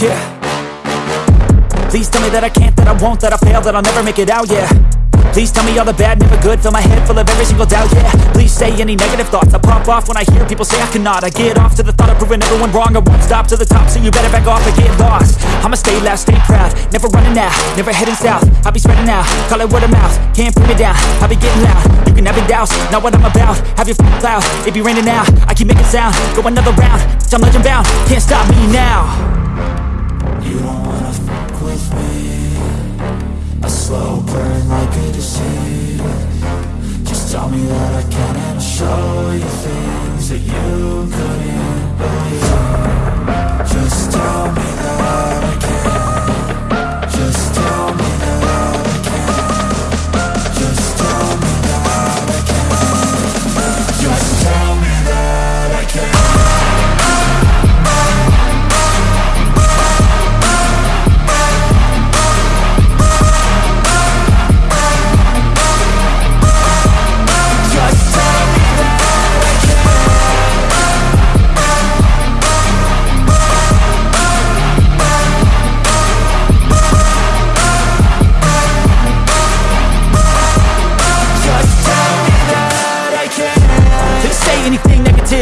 yeah. Please tell me that I can't, that I won't, that I fail, that I'll never make it out, yeah. Please tell me all the bad, never good Fill my head full of every single doubt, yeah. Please say any negative thoughts I pop off when I hear people say I cannot. I get off to the thought of proving everyone wrong I won't stop to the top, so you better back off and get lost. I'ma stay loud, stay proud Never running out, never heading south. I'll be spreading out, call it word of mouth Can't put me down, I'll be getting loud. You can have your doubts, not what I'm about Have your f***ing cloud, it be raining now I keep making sound, go another round Bitch, I'm legend bound, can't stop me now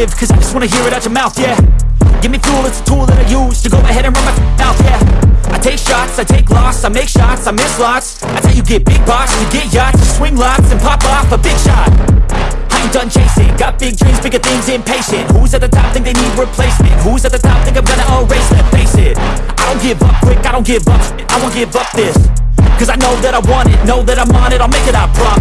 cause I just wanna hear it out your mouth, yeah. Give me fuel, it's a tool that I use to go ahead and run my mouth, yeah. I take shots, I take loss, I make shots, I miss lots. That's how you get big boss, you get yachts, you swing lots and pop off a big shot. I ain't done chasing, got big dreams, bigger things, impatient. Who's at the top think they need replacement? Who's at the top think I'm gonna erase them? Face it, I don't give up quick, I don't give up I won't give up this Cause I know that I want it, know that I'm on it, I'll make it, I promise